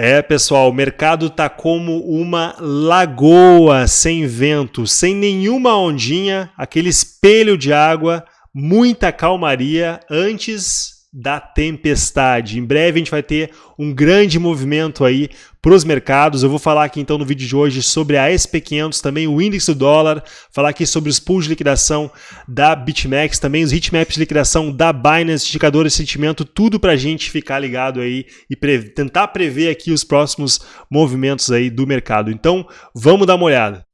É, pessoal, o mercado tá como uma lagoa sem vento, sem nenhuma ondinha, aquele espelho de água, muita calmaria. Antes da tempestade. Em breve a gente vai ter um grande movimento aí para os mercados. Eu vou falar aqui então no vídeo de hoje sobre a SP500, também o índice do dólar, falar aqui sobre os pools de liquidação da BitMEX, também os heatmaps de liquidação da Binance, indicadores de sentimento, tudo para a gente ficar ligado aí e pre tentar prever aqui os próximos movimentos aí do mercado. Então, vamos dar uma olhada.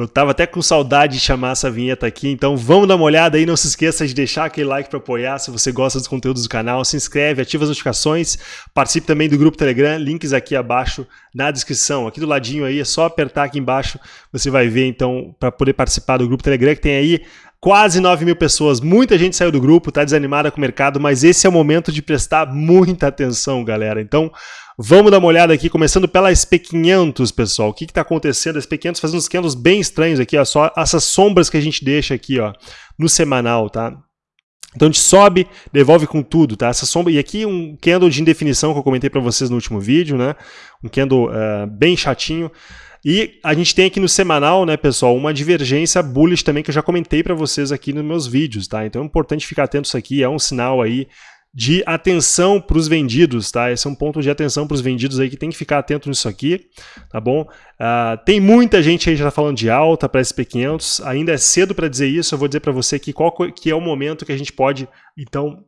Eu tava até com saudade de chamar essa vinheta aqui, então vamos dar uma olhada aí. Não se esqueça de deixar aquele like para apoiar se você gosta dos conteúdos do canal. Se inscreve, ativa as notificações, participe também do grupo Telegram, links aqui abaixo na descrição. Aqui do ladinho aí, é só apertar aqui embaixo, você vai ver então para poder participar do grupo Telegram, que tem aí quase 9 mil pessoas. Muita gente saiu do grupo, tá desanimada com o mercado, mas esse é o momento de prestar muita atenção, galera. Então, Vamos dar uma olhada aqui, começando pela SP500, pessoal. O que está acontecendo? A SP500 fazendo uns candles bem estranhos aqui, ó, só essas sombras que a gente deixa aqui ó, no semanal, tá? Então a gente sobe, devolve com tudo, tá? Essa sombra, e aqui um candle de indefinição que eu comentei para vocês no último vídeo, né? Um candle uh, bem chatinho. E a gente tem aqui no semanal, né, pessoal, uma divergência bullish também que eu já comentei para vocês aqui nos meus vídeos, tá? Então é importante ficar atento isso aqui, é um sinal aí de atenção para os vendidos, tá? Esse é um ponto de atenção para os vendidos aí que tem que ficar atento nisso aqui, tá bom? Uh, tem muita gente aí já tá falando de alta para SP500, ainda é cedo para dizer isso, eu vou dizer para você que qual que é o momento que a gente pode, então,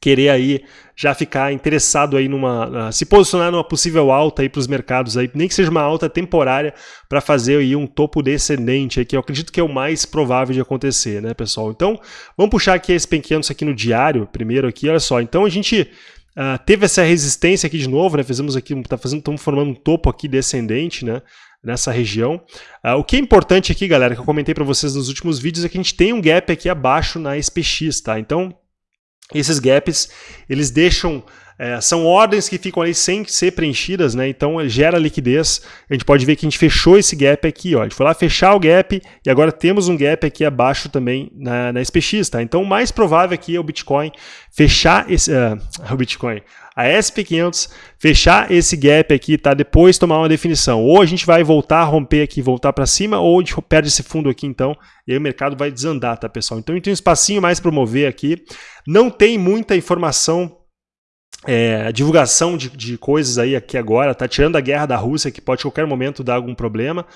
querer aí já ficar interessado aí numa se posicionar numa possível alta aí para os mercados aí, nem que seja uma alta temporária para fazer aí um topo descendente aí, que eu acredito que é o mais provável de acontecer, né, pessoal? Então, vamos puxar aqui esse pequenos aqui no diário, primeiro aqui, olha só. Então a gente uh, teve essa resistência aqui de novo, né? Fizemos aqui, tá fazendo, estamos formando um topo aqui descendente, né? nessa região. Uh, o que é importante aqui, galera, que eu comentei para vocês nos últimos vídeos, é que a gente tem um gap aqui abaixo na SPX, tá? Então, esses gaps, eles deixam, é, são ordens que ficam ali sem ser preenchidas, né? Então gera liquidez. A gente pode ver que a gente fechou esse gap aqui, ó. A gente foi lá fechar o gap e agora temos um gap aqui abaixo também na, na SPX, tá? Então o mais provável aqui é o Bitcoin fechar esse, uh, o Bitcoin, a SP500 fechar esse gap aqui, tá? Depois tomar uma definição. Ou a gente vai voltar a romper aqui, voltar para cima, ou a gente perde esse fundo aqui então, e aí o mercado vai desandar, tá, pessoal? Então tem um espacinho mais para mover aqui. Não tem muita informação é, divulgação de, de, coisas aí aqui agora, tá tirando a guerra da Rússia, que pode a qualquer momento dar algum problema,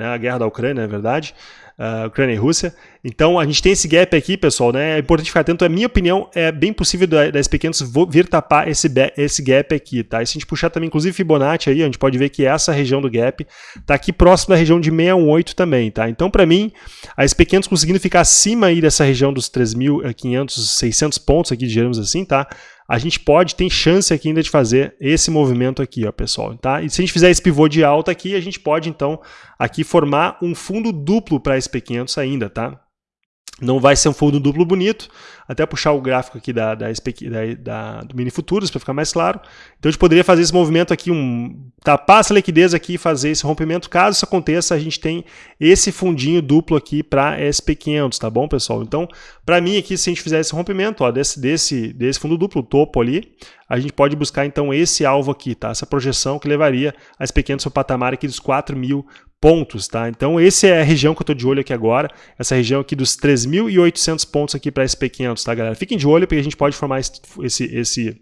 né, a guerra da Ucrânia, é verdade, uh, Ucrânia e Rússia. Então a gente tem esse gap aqui, pessoal, né? É importante ficar atento. A minha opinião é bem possível da, da SP500 vir tapar esse, esse gap aqui, tá? E se a gente puxar também, inclusive Fibonacci aí, a gente pode ver que essa região do gap tá aqui próximo da região de 618 também, tá? Então para mim, a SP500 conseguindo ficar acima aí dessa região dos 3.500, 600 pontos aqui, digamos assim, tá? A gente pode, tem chance aqui ainda de fazer esse movimento aqui, ó, pessoal, tá? E se a gente fizer esse pivô de alta aqui, a gente pode, então, aqui formar um fundo duplo para SP500 ainda, tá? Não vai ser um fundo duplo bonito, até puxar o gráfico aqui da, da, da, da do Mini Futuros para ficar mais claro. Então a gente poderia fazer esse movimento aqui, um, tapar essa liquidez aqui e fazer esse rompimento. Caso isso aconteça, a gente tem esse fundinho duplo aqui para SP500, tá bom, pessoal? Então, para mim aqui, se a gente fizer esse rompimento ó, desse, desse, desse fundo duplo, topo ali, a gente pode buscar então esse alvo aqui, tá? essa projeção que levaria a SP500 para o patamar aqui dos 4 mil pontos, tá? Então essa é a região que eu estou de olho aqui agora, essa região aqui dos 3.800 pontos aqui para SP500, tá galera? Fiquem de olho porque a gente pode formar esse, esse,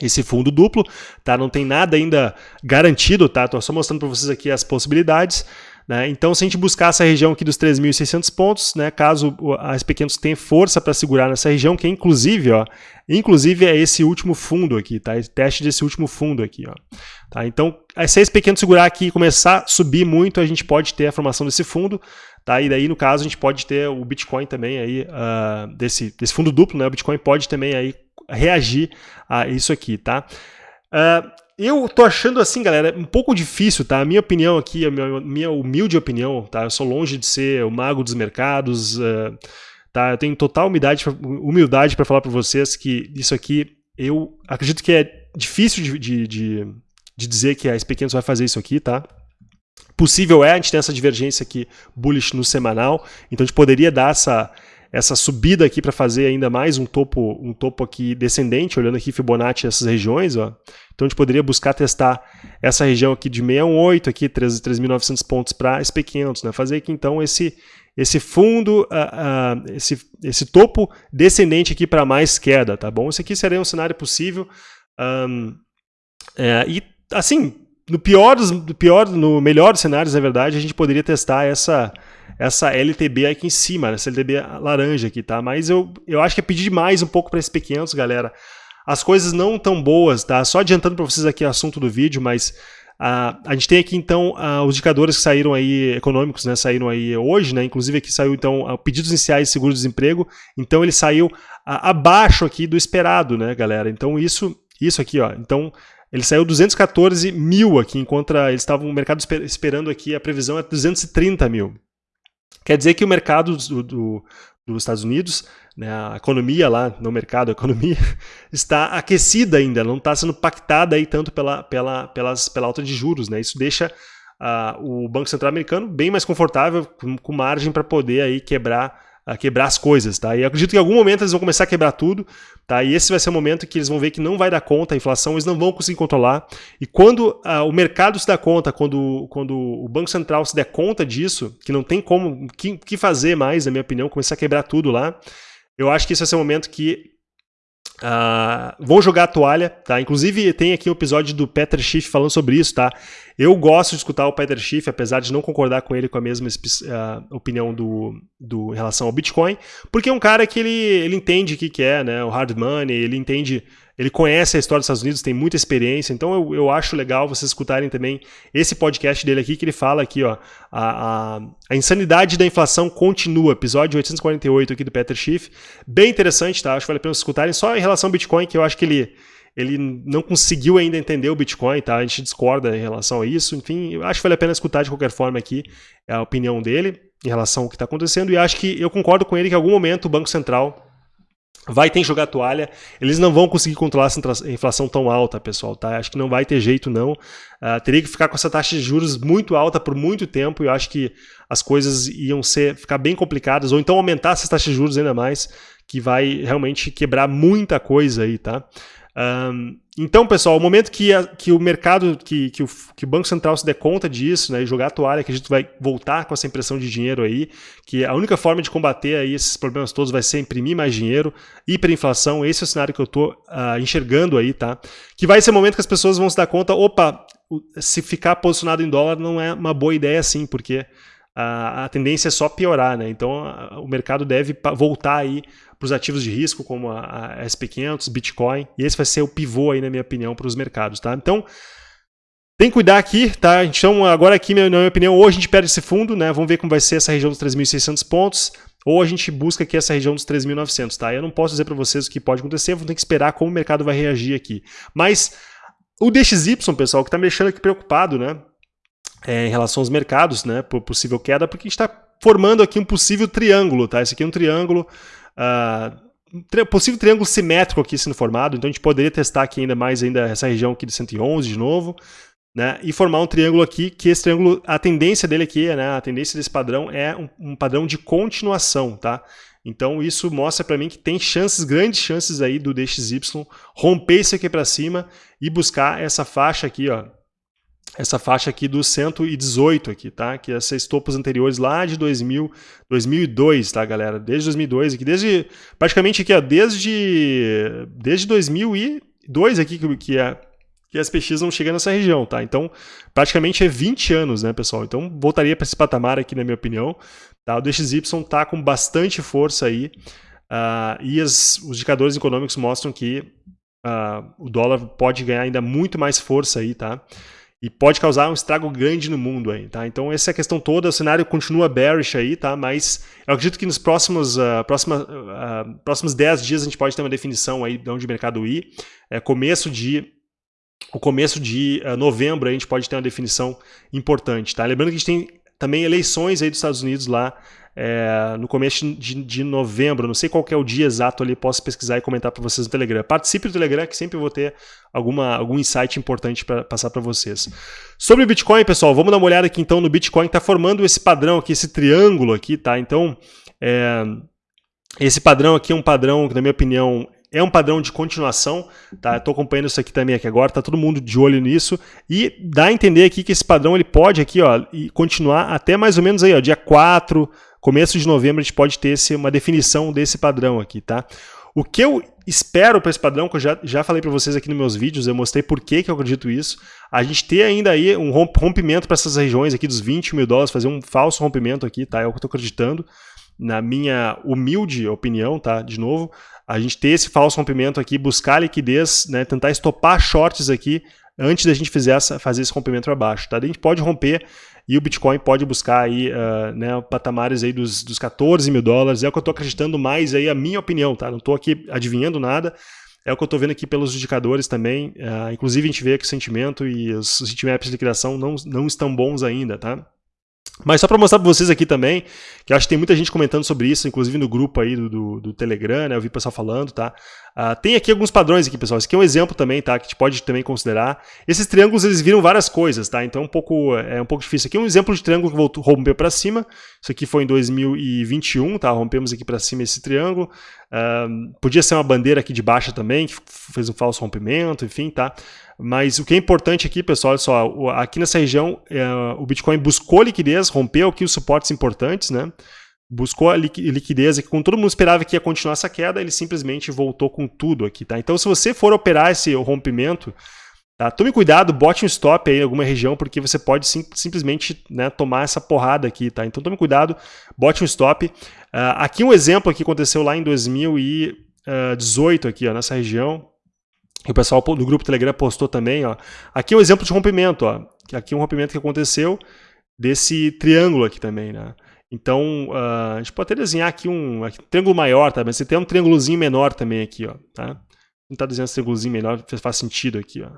esse fundo duplo, tá? Não tem nada ainda garantido, tá? Tô só mostrando para vocês aqui as possibilidades. Né? Então, se a gente buscar essa região aqui dos 3.600 pontos, né, caso a SP500 tenha força para segurar nessa região, que é inclusive, ó, inclusive é esse último fundo aqui, tá? Esse teste desse último fundo aqui, ó. Tá? Então, se a SP500 segurar aqui e começar a subir muito, a gente pode ter a formação desse fundo, tá? E daí, no caso, a gente pode ter o Bitcoin também aí, uh, desse, desse fundo duplo, né? O Bitcoin pode também aí reagir a isso aqui, tá? Uh, eu tô achando assim, galera, um pouco difícil, tá? A minha opinião aqui, a minha, minha humilde opinião, tá? Eu sou longe de ser o mago dos mercados, uh, tá? Eu tenho total humildade, humildade para falar para vocês que isso aqui, eu acredito que é difícil de, de, de, de dizer que a SP500 vai fazer isso aqui, tá? Possível é, a gente tem essa divergência aqui bullish no semanal, então a gente poderia dar essa, essa subida aqui para fazer ainda mais um topo, um topo aqui descendente, olhando aqui Fibonacci essas regiões, ó. Então a gente poderia buscar testar essa região aqui de 618 aqui 3.900 pontos para SP500, né? Fazer aqui então esse esse fundo, uh, uh, esse, esse topo descendente aqui para mais queda, tá bom? Esse aqui seria um cenário possível. Um, é, e assim, no pior, dos, no pior, no melhor dos cenários, na verdade, a gente poderia testar essa, essa LTB aqui em cima, essa LTB laranja aqui, tá? Mas eu, eu acho que é pedir demais um pouco para esse P500, galera. As coisas não tão boas, tá? Só adiantando para vocês aqui o assunto do vídeo, mas uh, a gente tem aqui então uh, os indicadores que saíram aí econômicos, né? Saíram aí hoje, né? Inclusive aqui saiu então uh, pedidos iniciais de seguro-desemprego. Então ele saiu abaixo aqui do esperado, né, galera? Então isso, isso aqui, ó. Então ele saiu 214 mil aqui, enquanto eles estavam o mercado esperando aqui, a previsão é 230 mil. Quer dizer que o mercado do, do, dos Estados Unidos, né, a economia lá, no mercado, a economia, está aquecida ainda, não está sendo pactada aí tanto pela, pela, pelas, pela alta de juros. Né? Isso deixa uh, o Banco Central americano bem mais confortável, com, com margem para poder aí quebrar a quebrar as coisas, tá? E acredito que em algum momento eles vão começar a quebrar tudo, tá? E esse vai ser o momento que eles vão ver que não vai dar conta, a inflação eles não vão conseguir controlar. E quando uh, o mercado se dá conta, quando, quando o Banco Central se der conta disso, que não tem como, que, que fazer mais, na minha opinião, começar a quebrar tudo lá, eu acho que esse vai ser o momento que Uh, vão jogar a toalha, tá? Inclusive tem aqui um episódio do Peter Schiff falando sobre isso, tá? Eu gosto de escutar o Peter Schiff, apesar de não concordar com ele com a mesma uh, opinião do, do em relação ao Bitcoin, porque é um cara que ele, ele entende o que, que é, né? O hard money, ele entende ele conhece a história dos Estados Unidos, tem muita experiência, então eu, eu acho legal vocês escutarem também esse podcast dele aqui, que ele fala aqui, ó, a, a, a insanidade da inflação continua, episódio 848 aqui do Peter Schiff, bem interessante, tá? Acho que vale a pena vocês escutarem, só em relação ao Bitcoin, que eu acho que ele, ele não conseguiu ainda entender o Bitcoin, tá? A gente discorda em relação a isso, enfim, eu acho que vale a pena escutar de qualquer forma aqui a opinião dele em relação ao que está acontecendo, e acho que eu concordo com ele que em algum momento o Banco Central vai ter que jogar toalha. Eles não vão conseguir controlar essa inflação tão alta, pessoal, tá? Acho que não vai ter jeito, não. Uh, teria que ficar com essa taxa de juros muito alta por muito tempo e eu acho que as coisas iam ser, ficar bem complicadas, ou então aumentar essas taxas de juros ainda mais, que vai realmente quebrar muita coisa aí, tá? Um, então, pessoal, o momento que, a, que o mercado, que, que, o, que o Banco Central se der conta disso, né, e jogar a toalha, que a gente vai voltar com essa impressão de dinheiro aí, que a única forma de combater aí esses problemas todos vai ser imprimir mais dinheiro, hiperinflação, esse é o cenário que eu estou uh, enxergando aí, tá? Que vai ser o momento que as pessoas vão se dar conta, opa, se ficar posicionado em dólar não é uma boa ideia assim, porque a, a tendência é só piorar, né? Então a, o mercado deve voltar aí para os ativos de risco, como a, a SP500, Bitcoin, e esse vai ser o pivô aí, na minha opinião, para os mercados, tá? Então, tem que cuidar aqui, tá? Então, agora aqui, na minha opinião, ou a gente perde esse fundo, né? Vamos ver como vai ser essa região dos 3.600 pontos, ou a gente busca aqui essa região dos 3.900, tá? Eu não posso dizer para vocês o que pode acontecer, vou ter que esperar como o mercado vai reagir aqui. Mas o DXY, pessoal, que está me deixando aqui preocupado, né? É, em relação aos mercados, né? Por possível queda, porque a gente está formando aqui um possível triângulo, tá? Esse aqui é um triângulo uh, possível triângulo simétrico aqui sendo formado, então a gente poderia testar aqui ainda mais ainda essa região aqui de 111 de novo, né, e formar um triângulo aqui, que esse triângulo, a tendência dele aqui, né, a tendência desse padrão é um, um padrão de continuação, tá? Então isso mostra para mim que tem chances, grandes chances aí do DXY romper isso aqui para cima e buscar essa faixa aqui, ó, essa faixa aqui do 118 aqui, tá? Que é esses topos anteriores lá de 2000, 2002, tá, galera? Desde 2002 aqui, desde praticamente aqui, ó, desde desde 2002 aqui que que é que as PX não chegam nessa região, tá? Então, praticamente é 20 anos, né, pessoal? Então, voltaria para esse patamar aqui, na minha opinião. Tá? O DXY tá com bastante força aí. Uh, e as, os indicadores econômicos mostram que uh, o dólar pode ganhar ainda muito mais força aí, tá? E pode causar um estrago grande no mundo aí, tá? Então essa é a questão toda, o cenário continua bearish aí, tá? Mas eu acredito que nos próximos, uh, próxima, uh, próximos 10 dias a gente pode ter uma definição aí de onde o mercado ir. É, começo de o começo de uh, novembro a gente pode ter uma definição importante, tá? Lembrando que a gente tem também eleições aí dos Estados Unidos lá é, no começo de, de, novembro, não sei qual é o dia exato ali, posso pesquisar e comentar para vocês no Telegram. Participe do Telegram que sempre vou ter alguma, algum insight importante para passar para vocês. Sobre o Bitcoin, pessoal, vamos dar uma olhada aqui então no Bitcoin, está formando esse padrão aqui, esse triângulo aqui, tá? Então, é, esse padrão aqui é um padrão que, na minha opinião, é um padrão de continuação, tá? Estou acompanhando isso aqui também aqui agora, tá todo mundo de olho nisso e dá a entender aqui que esse padrão ele pode aqui, ó, continuar até mais ou menos aí, ó, dia 4, começo de novembro a gente pode ter esse, uma definição desse padrão aqui, tá? O que eu espero para esse padrão, que eu já, já falei para vocês aqui nos meus vídeos, eu mostrei por que, que eu acredito isso, a gente ter ainda aí um rompimento para essas regiões aqui dos 20 mil dólares, fazer um falso rompimento aqui, tá? É o que eu estou acreditando, na minha humilde opinião, tá? De novo, a gente ter esse falso rompimento aqui, buscar liquidez, né? Tentar estopar shorts aqui antes da gente fizer essa, fazer esse rompimento para baixo, tá? A gente pode romper e o Bitcoin pode buscar aí, uh, né, patamares aí dos, dos 14 mil dólares, é o que eu estou acreditando mais aí, a minha opinião, tá? Não estou aqui adivinhando nada, é o que eu estou vendo aqui pelos indicadores também, uh, inclusive a gente vê que o sentimento e os, os de liquidação não, não estão bons ainda, tá? Mas só para mostrar para vocês aqui também, que acho que tem muita gente comentando sobre isso, inclusive no grupo aí do, do, do Telegram, né? Eu vi o pessoal falando, tá? Uh, tem aqui alguns padrões aqui, pessoal. Esse aqui é um exemplo também, tá? Que a gente pode também considerar. Esses triângulos, eles viram várias coisas, tá? Então é um pouco, é um pouco difícil. Aqui é um exemplo de triângulo que voltou, rompeu para cima. Isso aqui foi em 2021, tá? Rompemos aqui para cima esse triângulo. Uh, podia ser uma bandeira aqui de baixa também, que fez um falso rompimento, enfim, tá? Mas o que é importante aqui, pessoal, olha só, aqui nessa região é, o Bitcoin buscou liquidez, rompeu aqui os suportes importantes, né? Buscou a liquidez que quando todo mundo esperava que ia continuar essa queda, ele simplesmente voltou com tudo aqui, tá? Então se você for operar esse rompimento, tá? Tome cuidado, bote um stop aí em alguma região, porque você pode sim, simplesmente né, tomar essa porrada aqui, tá? Então tome cuidado, bote um stop. Uh, aqui um exemplo que aconteceu lá em 2018 aqui, ó, nessa região, o pessoal do grupo Telegram postou também, ó. Aqui é um exemplo de rompimento, ó. Aqui é um rompimento que aconteceu desse triângulo aqui também, né? Então, uh, a gente pode até desenhar aqui um, aqui, um triângulo maior, tá? Mas você tem um triângulozinho menor também aqui, ó, tá? Tentar desenhar esse triângulozinho menor, faz sentido aqui, ó.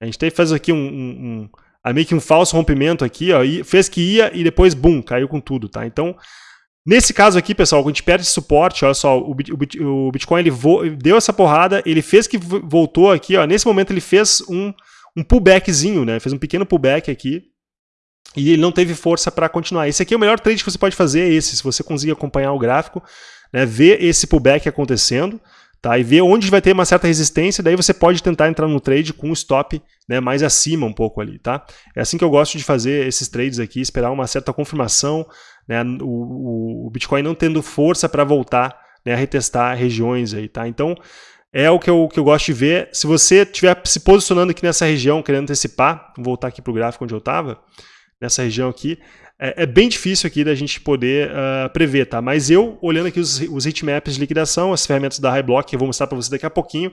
A gente tem, faz aqui um, um, um, meio que um falso rompimento aqui, ó, e fez que ia e depois, bum, caiu com tudo, tá? Então, Nesse caso aqui, pessoal, quando a gente perde esse suporte, olha só, o, o Bitcoin ele deu essa porrada, ele fez que voltou aqui, ó, nesse momento ele fez um, um pullbackzinho, né? Fez um pequeno pullback aqui e ele não teve força para continuar. Esse aqui é o melhor trade que você pode fazer, é esse, se você conseguir acompanhar o gráfico, né? ver esse pullback acontecendo, tá? E ver onde vai ter uma certa resistência, daí você pode tentar entrar no trade com o stop né, mais acima um pouco ali, tá? É assim que eu gosto de fazer esses trades aqui, esperar uma certa confirmação, né, o, o Bitcoin não tendo força para voltar né, a retestar regiões aí, tá? Então, é o que eu, que eu gosto de ver. Se você estiver se posicionando aqui nessa região, querendo antecipar, vou voltar aqui para o gráfico onde eu estava, nessa região aqui, é, é, bem difícil aqui da gente poder uh, prever, tá? Mas eu, olhando aqui os, os heatmaps de liquidação, as ferramentas da Highblock, que eu vou mostrar para você daqui a pouquinho,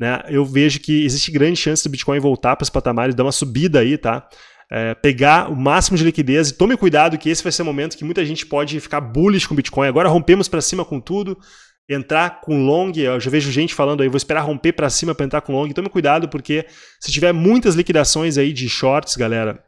né, eu vejo que existe grande chance do Bitcoin voltar para os patamares, dar uma subida aí, tá? é, pegar o máximo de liquidez e tome cuidado que esse vai ser o momento que muita gente pode ficar bullish com Bitcoin. Agora rompemos para cima com tudo, entrar com long, eu já vejo gente falando aí, vou esperar romper para cima para entrar com long. Tome cuidado porque se tiver muitas liquidações aí de shorts, galera,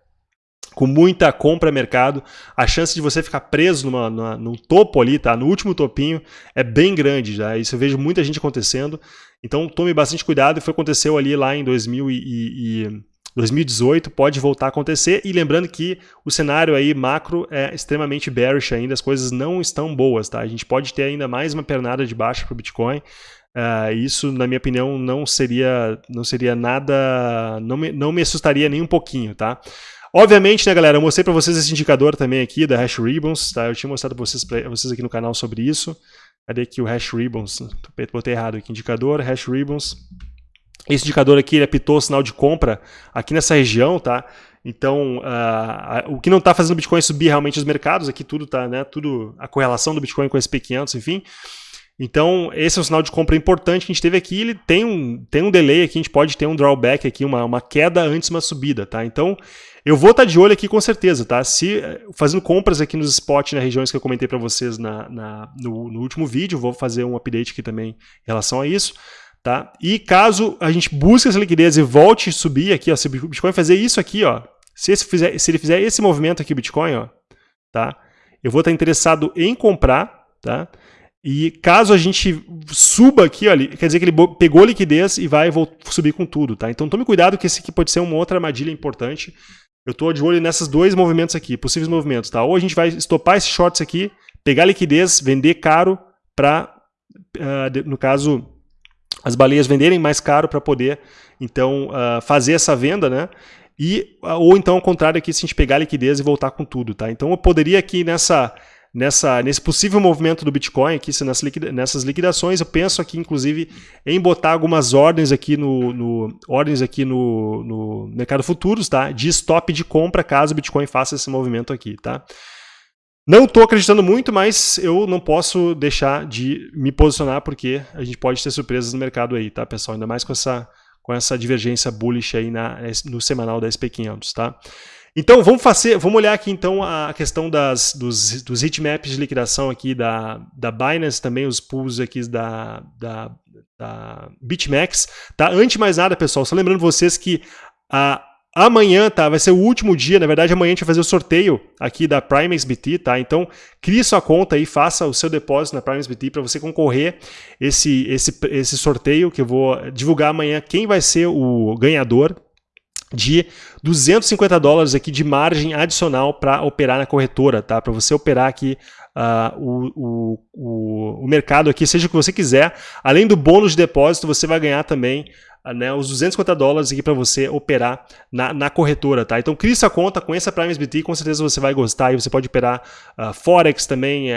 com muita compra mercado, a chance de você ficar preso numa, numa, no topo ali, tá? No último topinho, é bem grande já. Isso eu vejo muita gente acontecendo. Então tome bastante cuidado. Foi aconteceu ali lá em 2000 e, e 2018 pode voltar a acontecer e lembrando que o cenário aí macro é extremamente bearish ainda, as coisas não estão boas, tá? A gente pode ter ainda mais uma pernada de baixa para o Bitcoin. Uh, isso, na minha opinião, não seria, não seria nada, não me, não me assustaria nem um pouquinho, tá? Obviamente, né, galera, eu mostrei para vocês esse indicador também aqui da Hash Ribbons, tá? Eu tinha mostrado para vocês, pra vocês aqui no canal sobre isso. Cadê aqui o Hash Ribbons? Botei errado aqui, indicador, Hash Ribbons. Esse indicador aqui ele apitou o sinal de compra aqui nessa região, tá? Então, uh, o que não está fazendo o Bitcoin subir realmente os mercados, aqui tudo tá, né? Tudo a correlação do Bitcoin com o SP500, enfim. Então, esse é um sinal de compra importante que a gente teve aqui. Ele tem um, tem um delay aqui, a gente pode ter um drawback aqui, uma, uma queda antes de uma subida, tá? Então, eu vou estar tá de olho aqui com certeza, tá? Se fazendo compras aqui nos spots, nas regiões que eu comentei para vocês na, na no, no último vídeo, vou fazer um update aqui também em relação a isso. Tá? E caso a gente busque essa liquidez e volte a subir aqui, ó, se o Bitcoin fazer isso aqui, ó, se, fizer, se ele fizer esse movimento aqui, Bitcoin, ó, tá? eu vou estar interessado em comprar, tá? E caso a gente suba aqui, olha, quer dizer que ele pegou liquidez e vai subir com tudo, tá? Então tome cuidado que esse aqui pode ser uma outra armadilha importante. Eu estou de olho nesses dois movimentos aqui, possíveis movimentos, tá? Ou a gente vai estopar esses shorts aqui, pegar liquidez, vender caro para, uh, ah, no caso, as baleias venderem mais caro para poder, então, uh, fazer essa venda, né? E, uh, ou então, ao contrário aqui, se a gente pegar liquidez e voltar com tudo, tá? Então, eu poderia aqui nessa nessa, nesse possível movimento do Bitcoin, aqui, nessas liquidações, eu penso aqui, inclusive, em botar algumas ordens aqui no, no ordens aqui no, no, mercado futuros, tá? De stop de compra caso o Bitcoin faça esse movimento aqui, tá? Não estou acreditando muito, mas eu não posso deixar de me posicionar porque a gente pode ter surpresas no mercado aí, tá, pessoal? Ainda mais com essa, com essa divergência bullish aí na, no semanal da SP500, tá? Então, vamos fazer, vamos olhar aqui então a questão das, dos, dos heatmaps de liquidação aqui da, da Binance, também os pools aqui da, da, da BitMEX. Tá? Antes de mais nada, pessoal, só lembrando vocês que a, amanhã tá, vai ser o último dia, na verdade amanhã a gente vai fazer o sorteio aqui da PrimeXBT, tá? Então, crie sua conta aí, faça o seu depósito na PrimeXBT para você concorrer esse, esse, esse sorteio que eu vou divulgar amanhã quem vai ser o ganhador de 250 dólares aqui de margem adicional para operar na corretora, tá? Para você operar aqui uh, o, o, o mercado aqui, seja o que você quiser. Além do bônus de depósito, você vai ganhar também né, os 250 dólares aqui para você operar na, na, corretora, tá? Então crie sua conta, conheça a Prime SBT, com certeza você vai gostar e você pode operar uh, Forex também, uh,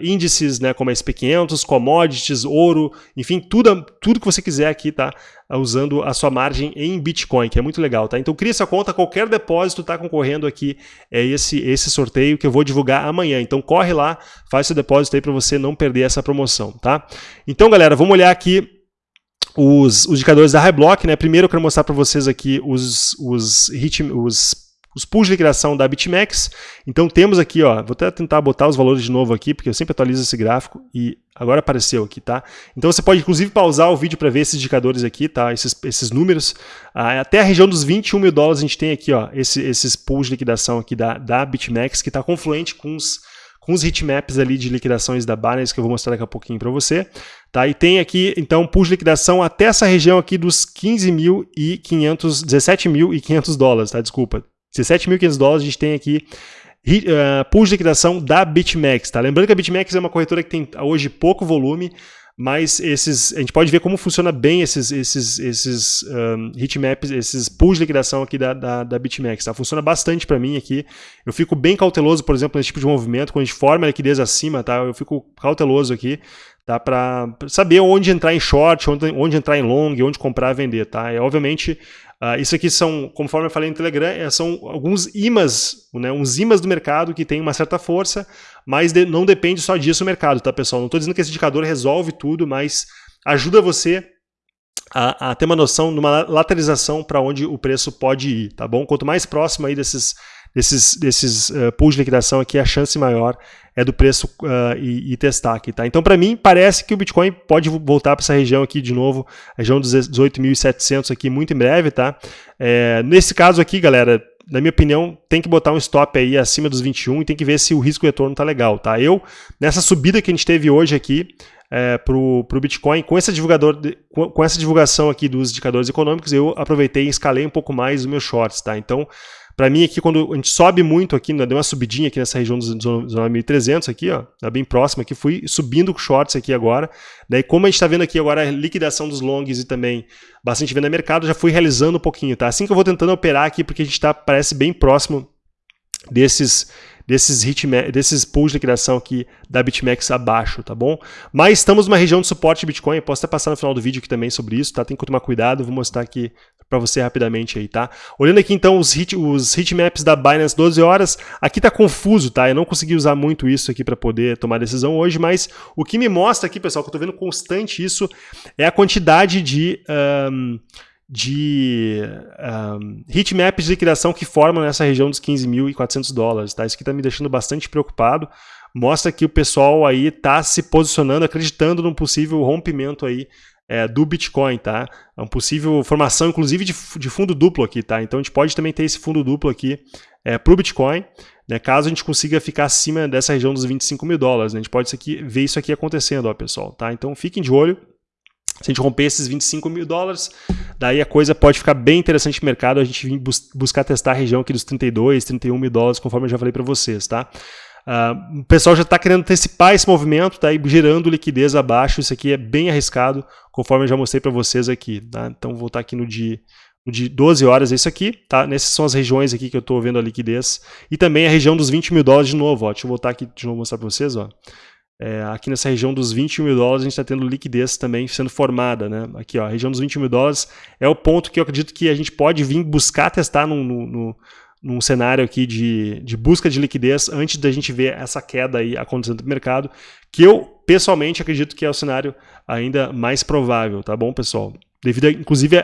índices, né, como SP500, commodities, ouro, enfim, tudo, tudo que você quiser aqui, tá? usando a sua margem em Bitcoin, que é muito legal, tá? Então crie sua conta, qualquer depósito está concorrendo aqui é esse, esse sorteio que eu vou divulgar amanhã. Então corre lá, faz seu depósito aí para você não perder essa promoção, tá? Então galera, vamos olhar aqui os, os indicadores da Highblock, né? Primeiro eu quero mostrar para vocês aqui os, os, hit, os, os pools de liquidação da BitMEX. Então temos aqui, ó, vou até tentar botar os valores de novo aqui, porque eu sempre atualizo esse gráfico e agora apareceu aqui, tá? Então você pode inclusive pausar o vídeo para ver esses indicadores aqui, tá? Esses, esses números. Ah, até a região dos 21 mil dólares a gente tem aqui, ó, esse, esses pools de liquidação aqui da, da BitMEX, que está confluente com os com os heatmaps ali de liquidações da Binance, que eu vou mostrar daqui a pouquinho para você. Tá? E tem aqui, então, de liquidação até essa região aqui dos 15.500, 17.500 dólares, tá? Desculpa. 17.500 dólares a gente tem aqui uh, pool de liquidação da BitMEX, tá? Lembrando que a BitMEX é uma corretora que tem hoje pouco volume, mas esses, a gente pode ver como funciona bem esses, esses, esses um, heatmaps, esses pools de liquidação aqui da, da, da BitMEX. Tá? Funciona bastante para mim aqui. Eu fico bem cauteloso, por exemplo, nesse tipo de movimento, quando a gente forma a liquidez acima, tá? eu fico cauteloso aqui tá? para saber onde entrar em short, onde, onde entrar em long, onde comprar e vender. Tá? É, obviamente, Uh, isso aqui são, conforme eu falei no Telegram, é, são alguns imãs, né, uns imãs do mercado que tem uma certa força, mas de, não depende só disso o mercado, tá, pessoal? Não estou dizendo que esse indicador resolve tudo, mas ajuda você a, a ter uma noção de uma lateralização para onde o preço pode ir, tá bom? Quanto mais próximo aí desses desses, desses uh, pools de liquidação aqui, a chance maior é do preço uh, e, e, testar aqui, tá? Então, para mim, parece que o Bitcoin pode voltar para essa região aqui de novo, região dos 18.700 aqui muito em breve, tá? É, nesse caso aqui, galera, na minha opinião, tem que botar um stop aí acima dos 21 e tem que ver se o risco retorno tá legal, tá? Eu, nessa subida que a gente teve hoje aqui, é, para o Bitcoin, com, essa divulgador, com, essa divulgação aqui dos indicadores econômicos, eu aproveitei e escalei um pouco mais os meus shorts, tá? Então, para mim aqui, quando a gente sobe muito aqui, né, deu uma subidinha aqui nessa região dos 9.300 aqui, ó, tá bem próximo aqui, fui subindo shorts aqui agora, daí como a gente está vendo aqui agora a liquidação dos longs e também bastante venda mercado, já fui realizando um pouquinho, tá? Assim que eu vou tentando operar aqui, porque a gente está, parece bem próximo desses desses, desses pools de liquidação aqui da BitMEX abaixo, tá bom? Mas estamos numa região de suporte de Bitcoin, eu posso até passar no final do vídeo aqui também sobre isso, tá? Tem que tomar cuidado, vou mostrar aqui para você rapidamente aí, tá? Olhando aqui então os, hit, os hitmaps da Binance 12 horas, aqui tá confuso, tá? Eu não consegui usar muito isso aqui para poder tomar decisão hoje, mas o que me mostra aqui, pessoal, que eu tô vendo constante isso, é a quantidade de... Um, de um, hitmaps de liquidação que formam nessa região dos 15.400 dólares. Tá? Isso aqui está me deixando bastante preocupado. Mostra que o pessoal aí está se posicionando, acreditando num possível rompimento aí é, do Bitcoin, tá? É uma possível formação, inclusive, de, de, fundo duplo aqui, tá? Então a gente pode também ter esse fundo duplo aqui é, para o Bitcoin. né, caso a gente consiga ficar acima dessa região dos 25 mil dólares. Né, a gente pode aqui, ver isso aqui acontecendo, ó, pessoal. Tá? Então fiquem de olho. Se a gente romper esses 25 mil dólares, daí a coisa pode ficar bem interessante no mercado, a gente bus buscar testar a região aqui dos 32, 31 mil dólares, conforme eu já falei para vocês, tá? Uh, o pessoal já está querendo antecipar esse movimento, tá aí gerando liquidez abaixo, isso aqui é bem arriscado, conforme eu já mostrei para vocês aqui, tá? Então vou estar aqui no de, no de 12 horas, é isso aqui, tá? Nessas são as regiões aqui que eu estou vendo a liquidez, e também a região dos 20 mil dólares de novo, ó, deixa eu voltar aqui de novo mostrar para vocês, ó. É, aqui nessa região dos 21 mil dólares a gente está tendo liquidez também sendo formada. Né? Aqui, ó, a região dos 20 mil dólares é o ponto que eu acredito que a gente pode vir buscar testar no, no, no, num cenário aqui de, de busca de liquidez antes da gente ver essa queda aí acontecendo no mercado, que eu pessoalmente acredito que é o cenário ainda mais provável, tá bom, pessoal? Devido, a, inclusive,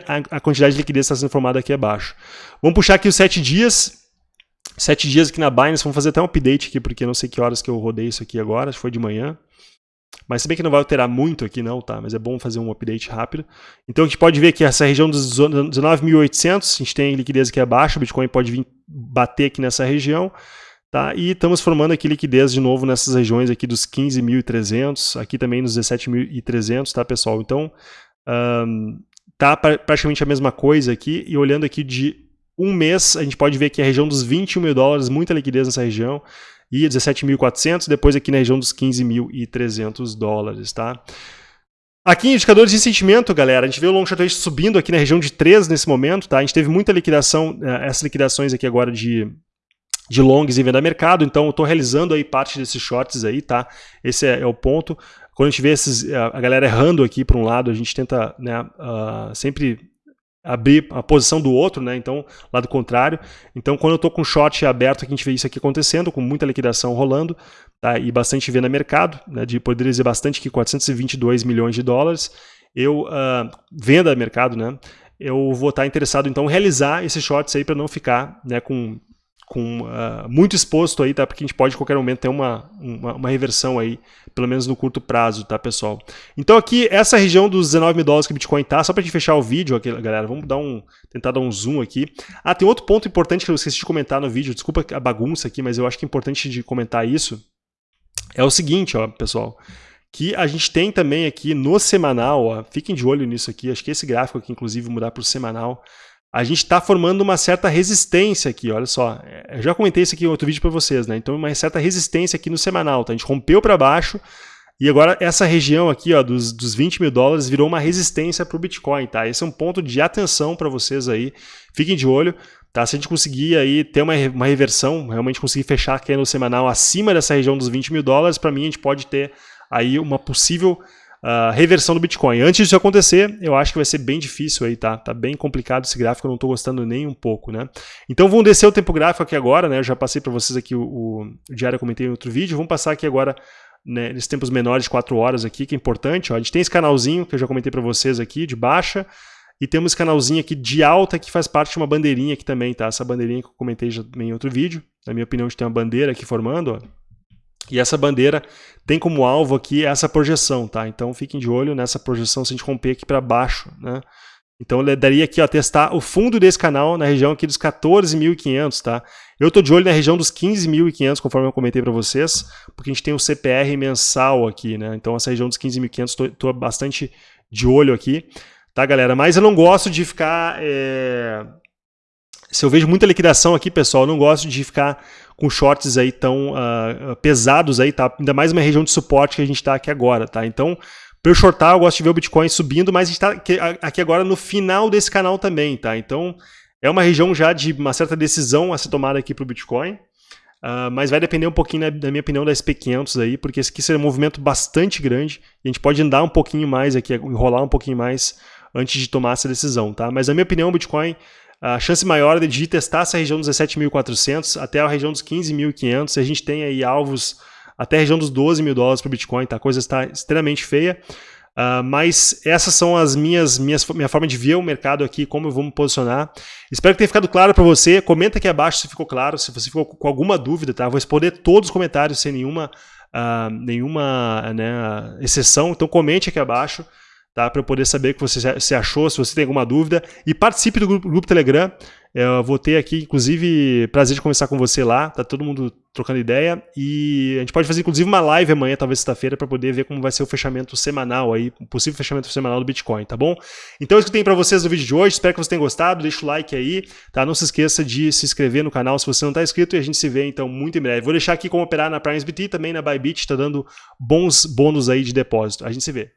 quantidade de liquidez está sendo formada aqui abaixo. Vamos puxar aqui os 7 dias. Sete dias aqui na Binance, vamos fazer até um update aqui, porque não sei que horas que eu rodei isso aqui agora, acho que foi de manhã. Mas se bem que não vai alterar muito aqui não, tá? Mas é bom fazer um update rápido. Então a gente pode ver que essa região dos 19.800, a gente tem liquidez aqui abaixo, o Bitcoin pode vir bater aqui nessa região. Tá? E estamos formando aqui liquidez de novo nessas regiões aqui dos 15.300, aqui também nos 17.300, tá pessoal? Então, um, tá praticamente a mesma coisa aqui, e olhando aqui de um mês, a gente pode ver que a região dos 21 mil dólares, muita liquidez nessa região, e 17.400, depois aqui na região dos 15.300 dólares, tá? Aqui indicadores de sentimento, galera, a gente vê o long short subindo aqui na região de 3 nesse momento, tá? A gente teve muita liquidação, eh, essas liquidações aqui agora de, de longs em venda mercado, então eu estou realizando aí parte desses shorts aí, tá? Esse é, é, o ponto. Quando a gente vê esses, a galera errando aqui para um lado, a gente tenta né, uh, sempre abrir a posição do outro, né? Então, lado contrário. Então, quando eu estou com short aberto, aqui, a gente vê isso aqui acontecendo, com muita liquidação rolando, tá? E bastante venda mercado, né? De poder dizer bastante que 422 milhões de dólares. Eu uh, venda mercado, né? Eu vou estar interessado então em realizar esses shorts aí para não ficar, né, com com uh, muito exposto aí, tá? Porque a gente pode, em qualquer momento, ter uma, uma, uma, reversão aí, pelo menos no curto prazo, tá, pessoal? Então aqui, essa região dos 19 mil dólares que o Bitcoin tá, só pra gente fechar o vídeo aqui, galera, vamos dar um, tentar dar um zoom aqui. Ah, tem outro ponto importante que eu esqueci de comentar no vídeo, desculpa a bagunça aqui, mas eu acho que é importante de comentar isso. É o seguinte, ó, pessoal, que a gente tem também aqui no semanal, ó, fiquem de olho nisso aqui, acho que esse gráfico aqui, inclusive, mudar para o semanal, a gente está formando uma certa resistência aqui, olha só. Eu já comentei isso aqui em outro vídeo para vocês, né? Então, uma certa resistência aqui no semanal, tá? A gente rompeu para baixo e agora essa região aqui, ó, dos, dos 20 mil dólares virou uma resistência para o Bitcoin, tá? Esse é um ponto de atenção para vocês aí. Fiquem de olho, tá? Se a gente conseguir aí ter uma, uma reversão, realmente conseguir fechar aqui no semanal acima dessa região dos 20 mil dólares, para mim a gente pode ter aí uma possível uh, reversão do Bitcoin. Antes disso acontecer, eu acho que vai ser bem difícil aí, tá? Tá bem complicado esse gráfico, eu não estou gostando nem um pouco, né? Então vamos descer o tempo gráfico aqui agora, né? Eu já passei para vocês aqui o, o, o diário, eu comentei em outro vídeo. Vamos passar aqui agora né, nesses tempos menores de 4 horas aqui, que é importante. Ó. A gente tem esse canalzinho que eu já comentei para vocês aqui, de baixa, e temos esse canalzinho aqui de alta que faz parte de uma bandeirinha aqui também, tá? Essa bandeirinha que eu comentei já em outro vídeo. Na minha opinião, a gente tem uma bandeira aqui formando, ó. E essa bandeira tem como alvo aqui essa projeção, tá? Então fiquem de olho nessa projeção se a gente romper aqui para baixo, né? Então ele daria aqui, ó, testar o fundo desse canal na região aqui dos 14.500, tá? Eu tô de olho na região dos 15.500, conforme eu comentei para vocês, porque a gente tem o CPR mensal aqui, né? Então essa região dos 15.500 tô, tô bastante de olho aqui, tá, galera? Mas eu não gosto de ficar... É... Se eu vejo muita liquidação aqui, pessoal, eu não gosto de ficar com shorts aí tão uh, pesados aí, tá? Ainda mais uma região de suporte que a gente está aqui agora, tá? Então, para eu shortar, eu gosto de ver o Bitcoin subindo, mas a gente está aqui agora no final desse canal também, tá? Então, é uma região já de uma certa decisão a ser tomada aqui para o Bitcoin. Uh, mas vai depender um pouquinho, na, na minha opinião, da SP500 aí, porque esse aqui será um movimento bastante grande e a gente pode andar um pouquinho mais aqui, enrolar um pouquinho mais antes de tomar essa decisão, tá? Mas na minha opinião, o Bitcoin a chance maior é de testar essa região dos 17.400 até a região dos 15.500. A gente tem aí alvos até a região dos 12 mil dólares para o Bitcoin, tá? a coisa está extremamente feia. Uh, mas essas são as minhas, minhas minha forma de ver o mercado aqui, como eu vou me posicionar. Espero que tenha ficado claro para você. Comenta aqui abaixo se ficou claro, se você ficou com alguma dúvida, tá? Vou responder todos os comentários sem nenhuma, uh, nenhuma né, exceção. Então comente aqui abaixo tá? para eu poder saber o que você se achou, se você tem alguma dúvida. E participe do grupo, grupo Telegram. Eu vou ter aqui, inclusive, prazer de conversar com você lá, tá todo mundo trocando ideia e a gente pode fazer inclusive uma live amanhã, talvez sexta-feira, para poder ver como vai ser o fechamento semanal aí, o possível fechamento semanal do Bitcoin, tá bom? Então é isso que eu tenho para vocês no vídeo de hoje, espero que vocês tenham gostado, deixa o like aí, tá? Não se esqueça de se inscrever no canal se você não está inscrito e a gente se vê então muito em breve. Vou deixar aqui como operar na PrimeSBT também na Bybit, tá dando bons bônus aí de depósito. A gente se vê.